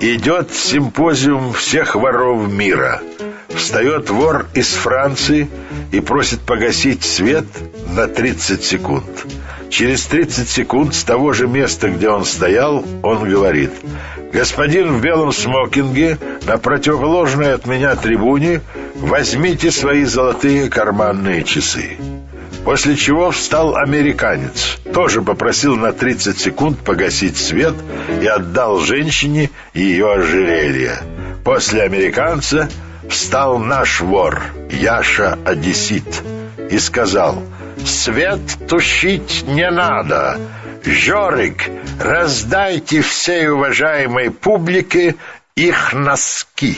Идет симпозиум всех воров мира. Встает вор из Франции и просит погасить свет на 30 секунд. Через 30 секунд с того же места, где он стоял, он говорит «Господин в белом смокинге на противоположной от меня трибуне возьмите свои золотые карманные часы». После чего встал американец, тоже попросил на 30 секунд погасить свет и отдал женщине ее ожерелье. После американца встал наш вор, Яша Одессит, и сказал «Свет тушить не надо, Жорик, раздайте всей уважаемой публике их носки».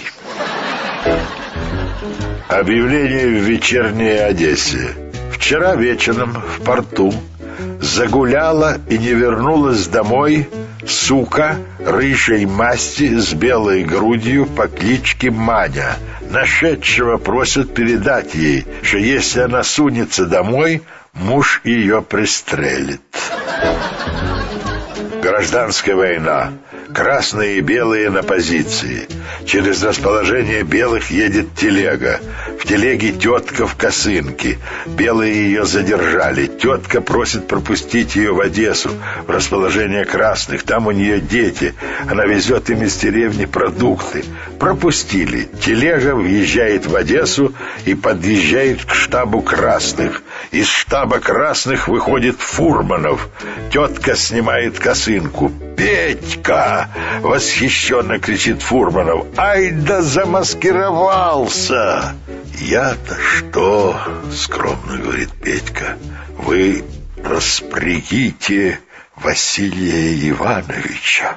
Объявление в вечерней Одессе. Вчера вечером в порту загуляла и не вернулась домой сука рыжей масти с белой грудью по кличке Маня. Нашедшего просят передать ей, что если она сунется домой, муж ее пристрелит. Гражданская война. Красные и белые на позиции. Через расположение белых едет телега. В телеге тетка в косынке. Белые ее задержали. Тетка просит пропустить ее в Одессу, в расположение красных. Там у нее дети. Она везет им из деревни продукты. Пропустили. Телега въезжает в Одессу и подъезжает к штабу красных. Из штаба красных выходит Фурманов. Тетка снимает косынку. «Петька!» — восхищенно кричит Фурманов. «Ай да замаскировался!» «Я-то что?» — скромно говорит Петька. «Вы распрягите Василия Ивановича».